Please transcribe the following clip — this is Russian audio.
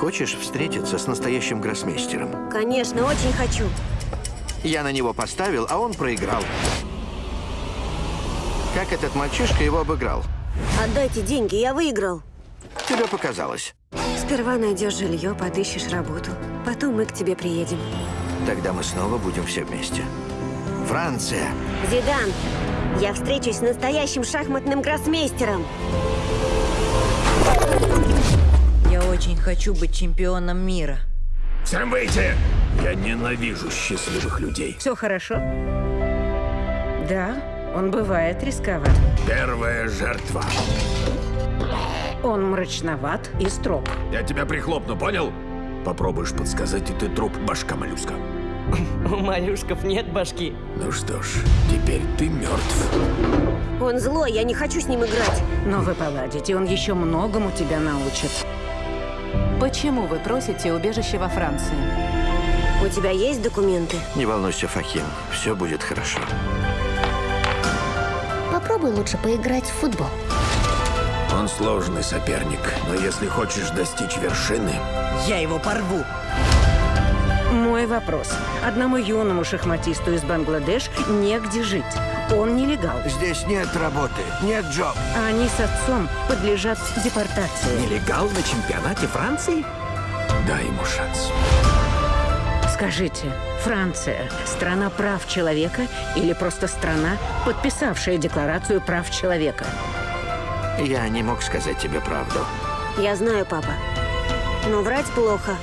Хочешь встретиться с настоящим гроссмейстером? Конечно, очень хочу. Я на него поставил, а он проиграл. Как этот мальчишка его обыграл? Отдайте деньги, я выиграл. Тебе показалось. Сперва найдешь жилье, подыщешь работу. Потом мы к тебе приедем. Тогда мы снова будем все вместе. Франция. Зидан, я встречусь с настоящим шахматным гроссмейстером. Очень хочу быть чемпионом мира. Всем выйти! Я ненавижу счастливых людей. Все хорошо? Да, он бывает рисковат. Первая жертва. Он мрачноват и строг. Я тебя прихлопну, понял? Попробуешь подсказать, и ты труп, башка моллюска. У моллюшков нет башки. Ну что ж, теперь ты мертв. Он злой, я не хочу с ним играть. Но вы поладите, он еще многому тебя научит. Почему вы просите убежище во Франции? У тебя есть документы? Не волнуйся, Фахим. Все будет хорошо. Попробуй лучше поиграть в футбол. Он сложный соперник, но если хочешь достичь вершины, Я его порву. Мой вопрос. Одному юному шахматисту из Бангладеш негде жить. Он нелегал. Здесь нет работы, нет джоб. А они с отцом подлежат депортации. Нелегал на чемпионате Франции? дай ему шанс. Скажите, Франция – страна прав человека или просто страна, подписавшая Декларацию прав человека? Я не мог сказать тебе правду. Я знаю, папа. Но врать плохо.